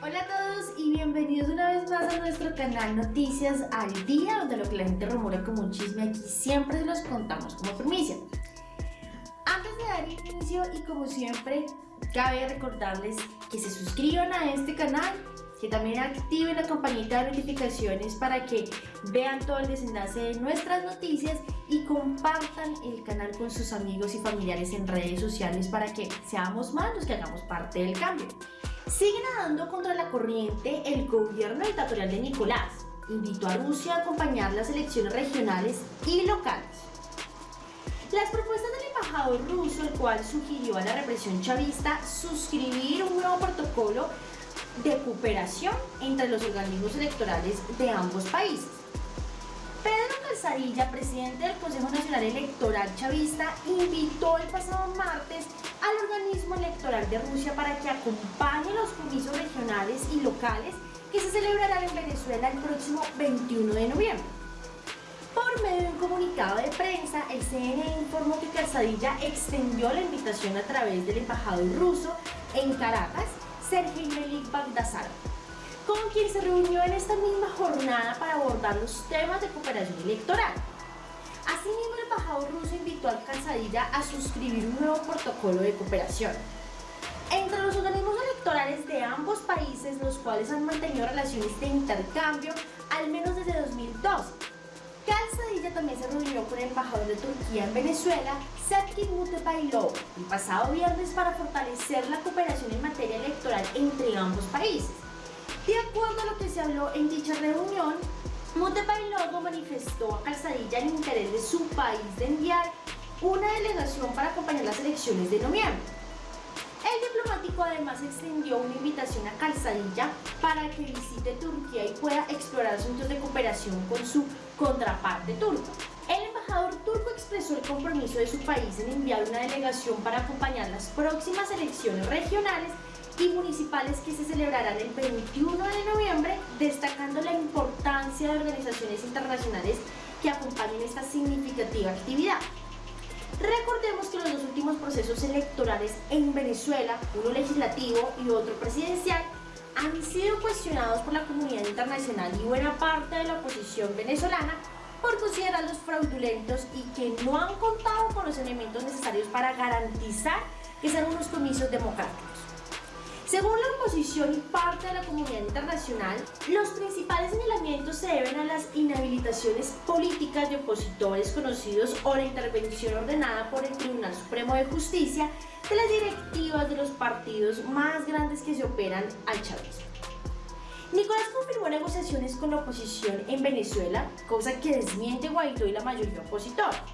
Hola a todos y bienvenidos una vez más a nuestro canal Noticias al Día, donde lo que la gente rumora como un chisme aquí siempre se los contamos como primicia. Antes de dar inicio y como siempre, cabe recordarles que se suscriban a este canal, que también activen la campanita de notificaciones para que vean todo el desenlace de nuestras noticias y compartan el canal con sus amigos y familiares en redes sociales para que seamos más los que hagamos parte del cambio. Sigue nadando contra la corriente el gobierno dictatorial de Nicolás. Invitó a Rusia a acompañar las elecciones regionales y locales. Las propuestas del embajador ruso, el cual sugirió a la represión chavista suscribir un nuevo protocolo de cooperación entre los organismos electorales de ambos países. Pedro Calzadilla, presidente del Consejo Nacional Electoral Chavista, invitó el pasado martes al organismo electoral de Rusia para que acompañe los comicios regionales y locales que se celebrarán en Venezuela el próximo 21 de noviembre. Por medio de un comunicado de prensa, el CNN informó que Calzadilla extendió la invitación a través del embajador ruso en Caracas, Sergei Melik Bagdasarov, con quien se reunió en esta misma jornada para abordar los temas de cooperación electoral. Asimismo, el embajador ruso invitó al Calzadilla a suscribir un nuevo protocolo de cooperación. Entre los organismos electorales ambos países, los cuales han mantenido relaciones de intercambio al menos desde 2002, Calzadilla también se reunió con el embajador de Turquía en Venezuela, Setkin Mutebailov, el pasado viernes para fortalecer la cooperación en materia electoral entre ambos países. De acuerdo a lo que se habló en dicha reunión, Mutebailov manifestó a Calzadilla el interés de su país de enviar una delegación para acompañar las elecciones de noviembre. Diplomático además extendió una invitación a Calzadilla para que visite Turquía y pueda explorar asuntos de cooperación con su contraparte turca. El embajador turco expresó el compromiso de su país en enviar una delegación para acompañar las próximas elecciones regionales y municipales que se celebrarán el 21 de noviembre, destacando la importancia de organizaciones internacionales que acompañen esta significativa actividad. Recordemos que los dos últimos procesos electorales en Venezuela, uno legislativo y otro presidencial, han sido cuestionados por la comunidad internacional y buena parte de la oposición venezolana por considerarlos fraudulentos y que no han contado con los elementos necesarios para garantizar que sean unos comicios democráticos. Según la oposición y parte de la comunidad internacional, los principales se deben a las inhabilitaciones políticas de opositores conocidos o la intervención ordenada por el Tribunal Supremo de Justicia de las directivas de los partidos más grandes que se operan al chavismo. Nicolás confirmó negociaciones con la oposición en Venezuela, cosa que desmiente Guaidó y la mayoría opositora.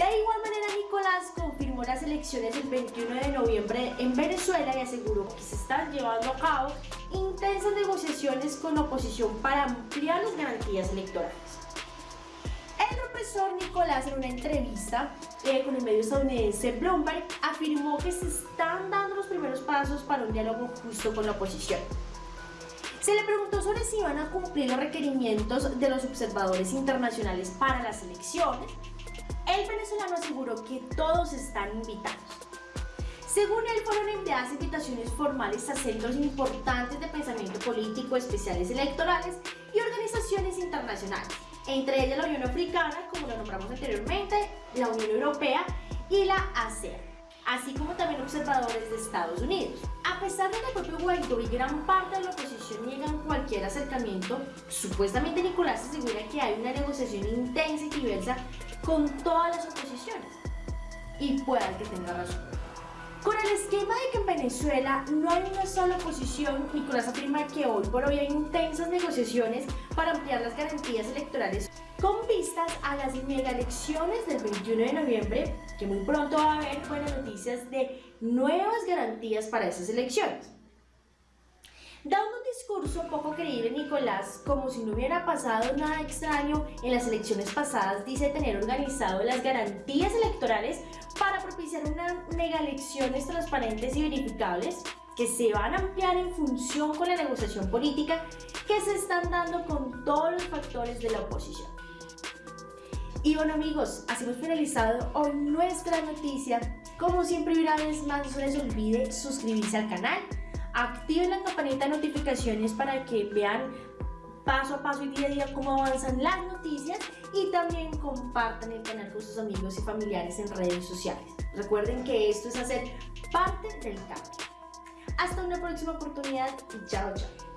De igual manera, Nicolás confirmó las elecciones del 21 de noviembre en Venezuela y aseguró que se están llevando a cabo intensas negociaciones con la oposición para ampliar las garantías electorales. El profesor Nicolás en una entrevista eh, con el medio estadounidense Bloomberg afirmó que se están dando los primeros pasos para un diálogo justo con la oposición. Se le preguntó sobre si iban a cumplir los requerimientos de los observadores internacionales para las elecciones el venezolano aseguró que todos están invitados. Según él, fueron enviadas invitaciones formales a centros importantes de pensamiento político, especiales electorales y organizaciones internacionales, entre ellas la Unión Africana, como lo nombramos anteriormente, la Unión Europea y la ASEAN, así como también observadores de Estados Unidos. A pesar de que el propio Guaidó y gran parte de la oposición niegan cualquier acercamiento, supuestamente Nicolás asegura que hay una negociación intensa y diversa con todas las oposiciones. Y pueda que tenga razón. Con el esquema de que en Venezuela no hay una sola oposición, Nicolás afirma que hoy por hoy hay intensas negociaciones para ampliar las garantías electorales con vistas a las mega elecciones del 21 de noviembre, que muy pronto va a haber buenas noticias de nuevas garantías para esas elecciones. Dando un discurso poco creíble, Nicolás, como si no hubiera pasado nada extraño en las elecciones pasadas, dice tener organizado las garantías electorales para propiciar unas mega elecciones transparentes y verificables que se van a ampliar en función con la negociación política que se están dando con todos los factores de la oposición. Y bueno amigos, así hemos finalizado hoy nuestra noticia. Como siempre una vez más no se les olvide suscribirse al canal, activen la campanita de notificaciones para que vean paso a paso y día a día cómo avanzan las noticias y también compartan el canal con sus amigos y familiares en redes sociales. Recuerden que esto es hacer parte del cambio. Hasta una próxima oportunidad y chao chao.